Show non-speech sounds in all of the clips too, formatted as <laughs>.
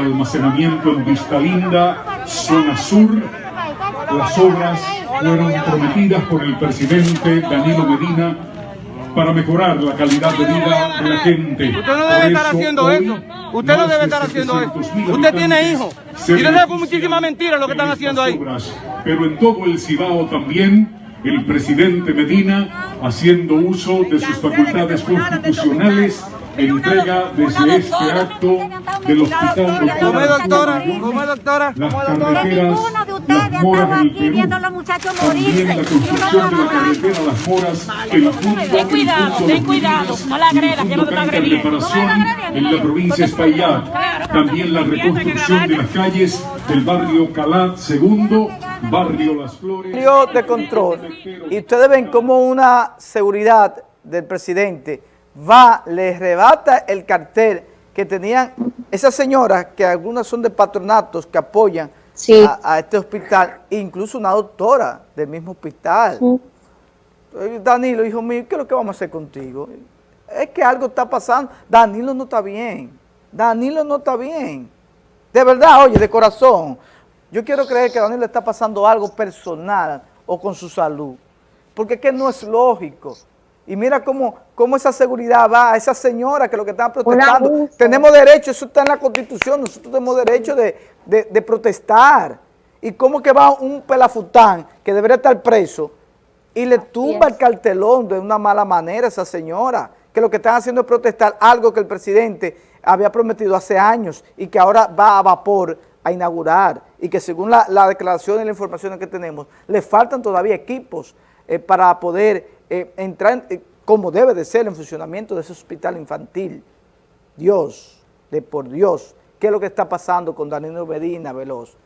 de almacenamiento en Vista Linda, zona sur. Las obras fueron prometidas por el presidente Danilo Medina para mejorar la calidad de vida de la gente. Usted no debe estar haciendo eso. Usted no debe estar haciendo eso. Usted tiene hijos. Y usted sabe con muchísimas mentiras lo que están haciendo ahí. Pero en todo el Cibao también, el presidente Medina, haciendo uso de sus facultades constitucionales, entrega desde este acto del hospital doctora, doctora, ¿Cómo doctora, las carreteras, del Perú, también la construcción de la carretera Las Moras, ten cuidado, ten cuidado, no la agredas, que no te está agrediendo. reparación en la provincia de Espaillat, también la reconstrucción de las calles del barrio Calat segundo, barrio Las Flores. de control, y ustedes ven como una seguridad del presidente va, le rebata el cartel que tenían esas señoras, que algunas son de patronatos que apoyan a, este hospital, incluso una doctora del mismo hospital. Danilo, hijo mío, ¿qué es lo que vamos a hacer contigo? Es que algo está pasando. Danilo no está bien. Danilo no está bien. De verdad, oye, de corazón. Yo quiero creer que a Danilo está pasando algo personal o con su salud. Porque es que no es lógico. Y mira cómo, cómo esa seguridad va a esa señora que lo que están protestando. Tenemos derecho, eso está en la Constitución, nosotros tenemos derecho de, protestar. Y cómo que va un pelafután que debería estar preso y le tumba el cartelón de una mala manera a esa señora, que lo que están haciendo es protestar algo que el presidente había prometido hace años y que ahora va a vapor a inaugurar y que según la, declaración y la información que tenemos, le faltan todavía equipos eh, para poder eh, entrar eh, como debe de ser en funcionamiento de ese hospital infantil. Dios, de por Dios, ¿qué es lo que está pasando con Danilo Medina Veloz?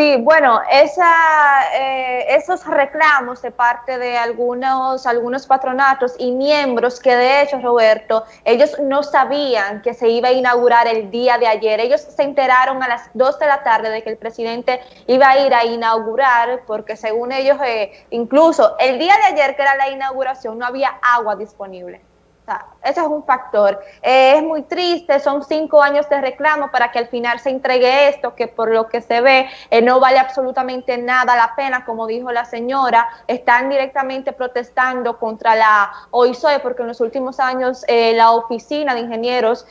Sí, bueno, esa, eh, esos reclamos de parte de algunos, algunos patronatos y miembros que de hecho, Roberto, ellos no sabían que se iba a inaugurar el día de ayer. Ellos se enteraron a las 2 de la tarde de que el presidente iba a ir a inaugurar porque según ellos, eh, incluso el día de ayer que era la inauguración no había agua disponible ese es un factor. Eh, es muy triste, son cinco años de reclamo para que al final se entregue esto, que por lo que se ve eh, no vale absolutamente nada la pena, como dijo la señora, están directamente protestando contra la OISOE, porque en los últimos años eh, la Oficina de Ingenieros,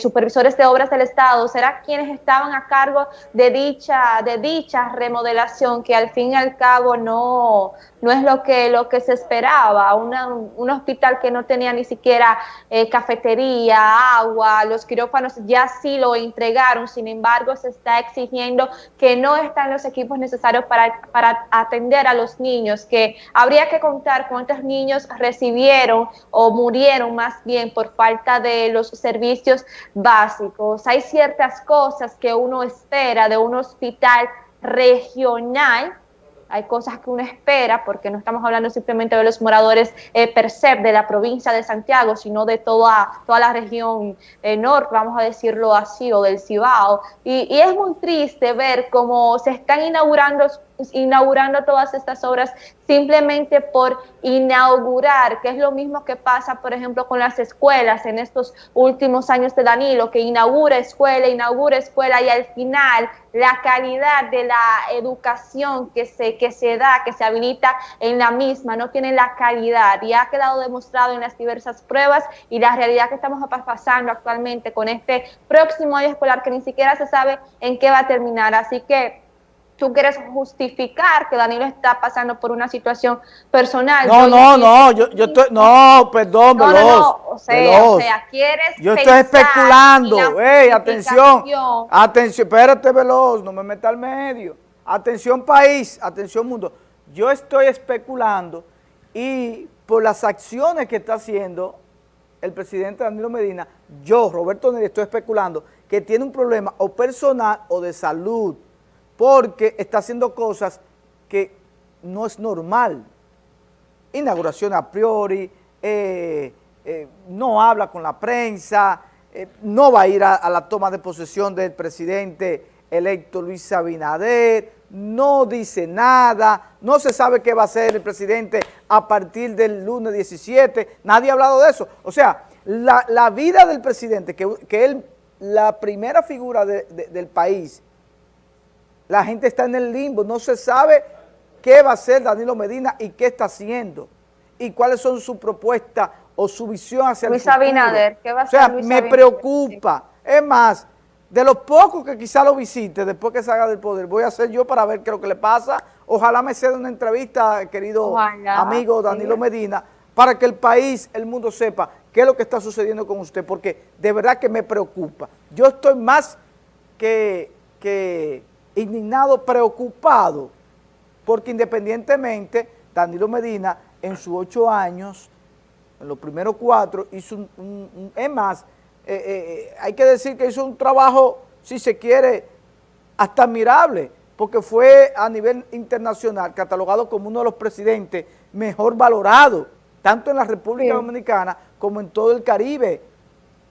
Supervisores de Obras del Estado, será quienes estaban a cargo de dicha, de dicha remodelación, que al fin y al cabo no, no es lo que, lo que se esperaba, un hospital que no tenía ni siquiera eh, cafetería, agua, los quirófanos ya sí lo entregaron, sin embargo se está exigiendo que no están los equipos necesarios para, para atender a los niños, que habría que contar cuántos niños recibieron o murieron más bien por falta de los servicios básicos. Hay ciertas cosas que uno espera de un hospital regional hay cosas que uno espera, porque no estamos hablando simplemente de los moradores eh, per se de la provincia de Santiago, sino de toda, toda la región eh, norte, vamos a decirlo así, o del Cibao. Y, y es muy triste ver cómo se están inaugurando inaugurando todas estas obras simplemente por inaugurar, que es lo mismo que pasa, por ejemplo, con las escuelas en estos últimos años de Danilo, que inaugura escuela, inaugura escuela y al final la calidad de la educación que se, que se da, que se habilita en la misma, no tiene la calidad y ha quedado demostrado en las diversas pruebas y la realidad que estamos pasando actualmente con este próximo año escolar que ni siquiera se sabe en qué va a terminar. Así que tú quieres justificar que Danilo está pasando por una situación personal. No, no, no, yo, yo estoy, no, perdón, no, Veloz, no, no, o sea, o sea, quieres Yo estoy especulando, ey, atención, atención, espérate, Veloz, no me meta al medio. Atención país, atención mundo. Yo estoy especulando y por las acciones que está haciendo el presidente Danilo Medina, yo, Roberto Neri, estoy especulando que tiene un problema o personal o de salud porque está haciendo cosas que no es normal. Inauguración a priori, eh, eh, no habla con la prensa, eh, no va a ir a, la toma de posesión del presidente electo Luis Abinader, no dice nada, no se sabe qué va a hacer el presidente a partir del lunes 17, nadie ha hablado de eso. O sea, la, vida del presidente, que, que él la primera figura del país, la gente está en el limbo, no se sabe qué va a hacer Danilo Medina y qué está haciendo y cuáles son sus propuestas o su visión hacia Luis el futuro. Abinader, ¿qué va a hacer O sea, me preocupa. Es más, de los pocos que quizá lo visite después que salga del poder, voy a hacer yo para ver qué es lo que le pasa. Ojalá me sea una entrevista, querido amigo Danilo Medina, para que el país, el mundo sepa qué es lo que está sucediendo con usted, porque de verdad que me preocupa. Yo estoy más que, que indignado, preocupado, porque independientemente Danilo Medina en sus ocho años, en los primeros cuatro, hizo un, es más, eh, eh, eh, hay que decir que hizo un trabajo, si se quiere, hasta admirable, porque fue a nivel internacional catalogado como uno de los presidentes mejor valorados, tanto en la República Dominicana como en todo el Caribe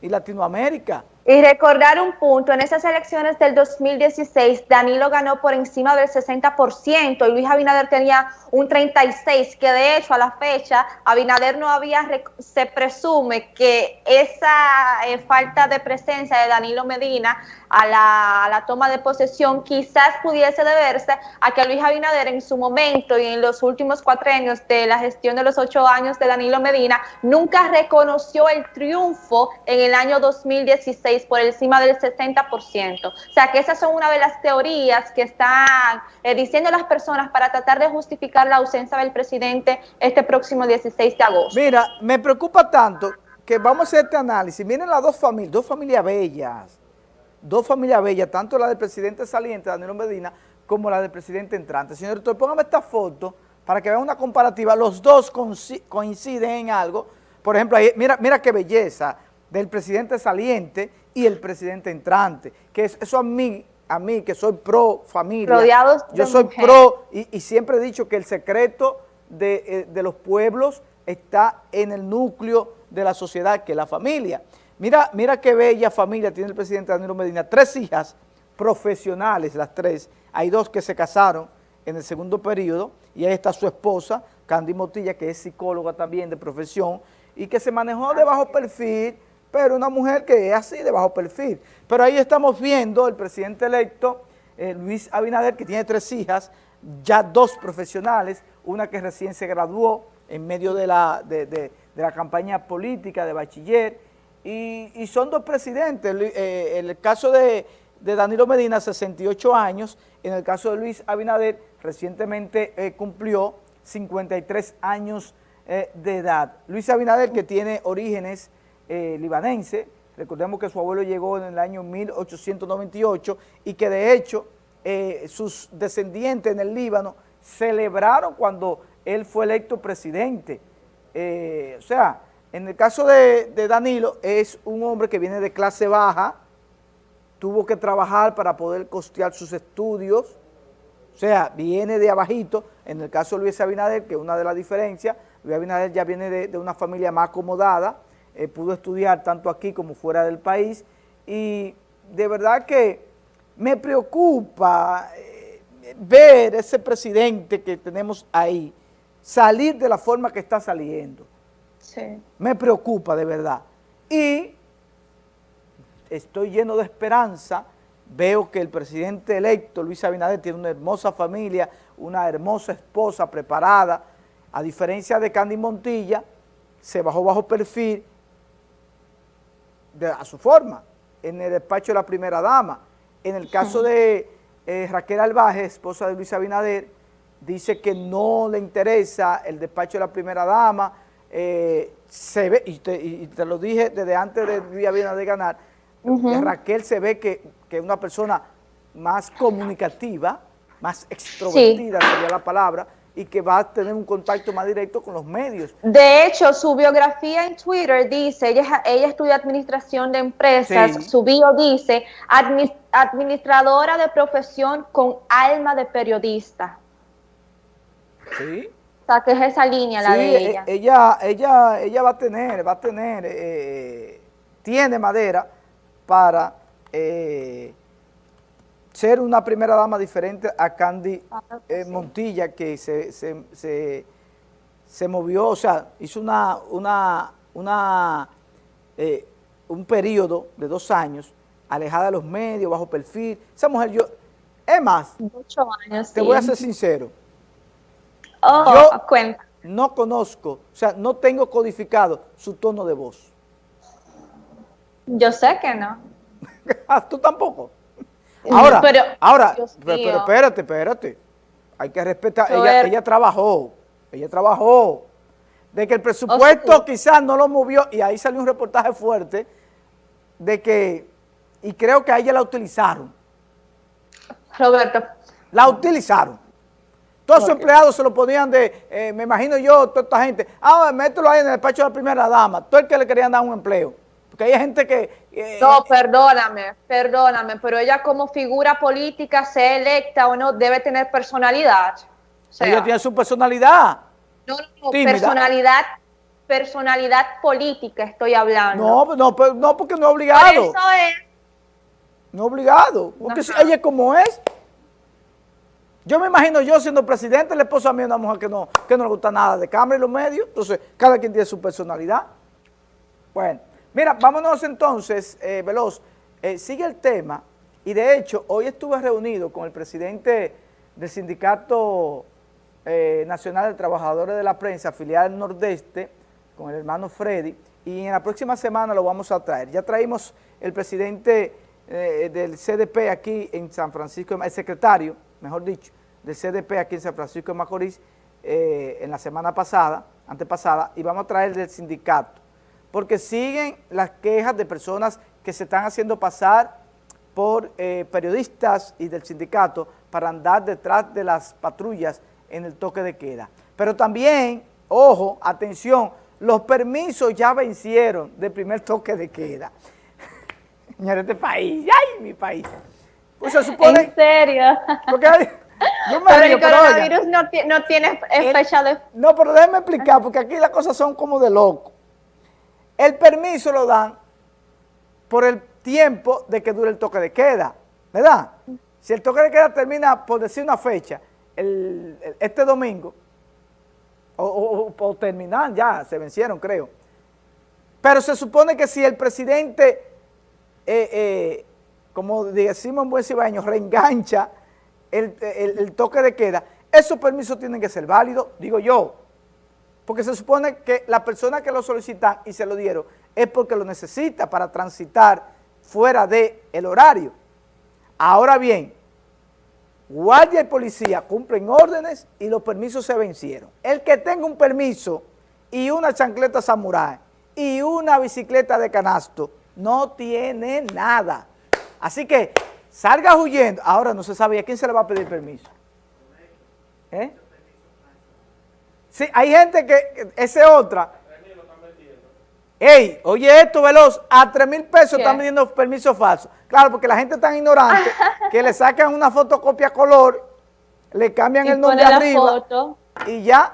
y Latinoamérica. Y recordar un punto, en esas elecciones del 2016, Danilo ganó por encima del 60% y Luis Abinader tenía un 36%, que de hecho a la fecha Abinader no había, se presume que esa eh, falta de presencia de Danilo Medina a la, toma de posesión quizás pudiese deberse a que Luis Abinader en su momento y en los últimos cuatro años de la gestión de los ocho años de Danilo Medina nunca reconoció el triunfo en el año 2016 por encima del 60%. O sea que esas son una de las teorías que están eh, diciendo las personas para tratar de justificar la ausencia del presidente este próximo 16 de agosto. Mira, me preocupa tanto que vamos a hacer este análisis. Miren las dos familias, dos familias bellas, dos familias bellas, tanto la del presidente saliente, Danilo Medina, como la del presidente entrante. Señor director, póngame esta foto para que vean una comparativa. Los dos coinciden en algo. Por ejemplo, mira, mira qué belleza del presidente saliente y el presidente entrante, que eso a mí, a mí que soy pro familia, yo soy pro y, siempre he dicho que el secreto eh, de, los pueblos está en el núcleo de la sociedad, que es la familia. Mira, mira qué bella familia tiene el presidente Danilo Medina, tres hijas profesionales, las tres, hay dos que se casaron en el segundo periodo, y ahí está su esposa, Candy Motilla, que es psicóloga también de profesión, y que se manejó de bajo perfil, pero una mujer que es así de bajo perfil. Pero ahí estamos viendo el presidente electo, eh, Luis Abinader, que tiene tres hijas, ya dos profesionales, una que recién se graduó en medio de la, de, la campaña política de bachiller, y, son dos presidentes, eh, el caso de, Danilo Medina, 68 años, en el caso de Luis Abinader, recientemente eh, cumplió 53 años de edad. Luis Abinader, que tiene orígenes eh, libanense, recordemos que su abuelo llegó en el año 1898 y que de hecho eh, sus descendientes en el Líbano celebraron cuando él fue electo presidente. Eh, o sea, en el caso de, Danilo es un hombre que viene de clase baja, tuvo que trabajar para poder costear sus estudios, o sea, viene de abajito, en el caso de Luis Abinader, que es una de las diferencias, Luis Abinader ya viene de una familia más acomodada, eh, pudo estudiar tanto aquí como fuera del país y de verdad que me preocupa eh, ver ese presidente que tenemos ahí salir de la forma que está saliendo. Sí. Me preocupa de verdad. Y estoy lleno de esperanza, veo que el presidente electo, Luis Abinader, tiene una hermosa familia, una hermosa esposa preparada, a diferencia de Candy Montilla, se bajó bajo perfil, a su forma, en el despacho de la primera dama. En el caso de eh, Raquel Albaje, esposa de Luis Abinader, dice que no le interesa el despacho de la primera dama, eh, se ve, y te, lo dije desde antes de Luis Abinader ganar, Raquel se ve que es una persona más comunicativa, más extrovertida sería la palabra, y que va a tener un contacto más directo con los medios. De hecho, su biografía en Twitter dice, ella, ella estudia administración de empresas, su bio dice, administradora de profesión con alma de periodista. Sí. O sea, que es esa línea la de ella. E, ella. Ella, ella va a tener, va a tener, eh, tiene madera para... Eh, ser una primera dama diferente a Candy eh, Montilla, que se, se, movió, o sea, hizo una, una, una eh, un periodo de dos años alejada de los medios, bajo perfil. Esa mujer, yo, es más, años, te sí. voy a ser sincero, Oh, yo- cuenta. no conozco, o sea, no tengo codificado su tono de voz. Yo sé que no. <laughs> Ah, Tú tampoco. Ahora, Pero, ahora, pero, pero espérate, espérate. Hay que respetar, ella, trabajó, ella trabajó. De que el presupuesto Oscuro. quizás no lo movió, y ahí salió un reportaje fuerte, de que, y creo que a ella la utilizaron, Roberto, la utilizaron. Todos sus empleados se lo ponían de, eh, me imagino yo, toda esta gente, ah, mételo ahí en el despacho de la primera dama, todo el que le querían dar un empleo. Porque hay gente que... eh, no, perdóname, perdóname, pero ella como figura política, sea electa o no, debe tener personalidad. O sea, ella tiene su personalidad. no, no, tímida. personalidad, personalidad política estoy hablando. No, no, no porque no es Por obligado. eso es, No obligado, porque Ajá. ella es como es. Yo me imagino yo siendo presidente, el esposo a mí es una mujer que no, que no le gusta nada de cámara y los medios, entonces cada quien tiene su personalidad. Bueno, mira, vámonos entonces, eh, Veloz, Eh, sigue el tema, y de hecho, hoy estuve reunido con el presidente del Sindicato eh, Nacional de Trabajadores de la Prensa, filial Nordeste, con el hermano Freddy, y en la próxima semana lo vamos a traer. Ya traímos el presidente eh, del CDP aquí en San Francisco, el secretario, mejor dicho, del CDP aquí en San Francisco de Macorís, en la semana pasada, antepasada, y vamos a traer del sindicato, porque siguen las quejas de personas que se están haciendo pasar por eh, periodistas y del sindicato para andar detrás de las patrullas en el toque de queda. Pero también, ojo, atención, los permisos ya vencieron del primer toque de queda. <laughs> Señores, este país, ¡ay, mi país! Pues se supone, en serio. porque hay- <laughs> yo me Pero río, el pero coronavirus no, no tiene fecha de... no, pero déjeme explicar, porque aquí las cosas son como de loco. El permiso lo dan por el tiempo de que dure el toque de queda, ¿verdad? Si el toque de queda termina, por decir una fecha, el- el- este domingo, o, o- o- terminan ya, se vencieron creo. Pero se supone que si el presidente, eh, eh, como decimos en buen cibaño, reengancha el, el- el toque de queda, esos permisos tienen que ser válidos, digo yo, porque se supone que la persona que lo solicitan y se lo dieron es porque lo necesita para transitar fuera del el horario. Ahora bien, guardia y policía cumplen órdenes y los permisos se vencieron. El que tenga un permiso y una chancleta samurai y una bicicleta de canasto no tiene nada. Así que salga huyendo. Ahora no se sabe a quién se le va a pedir permiso. ¿Eh? Sí, hay gente que, esa es otra. Ey, oye esto, Veloz, a 3 mil pesos ¿Qué? están vendiendo permisos falsos. Claro, porque la gente es tan ignorante <laughs> que le sacan una fotocopia color, le cambian Y el nombre arriba foto. y ya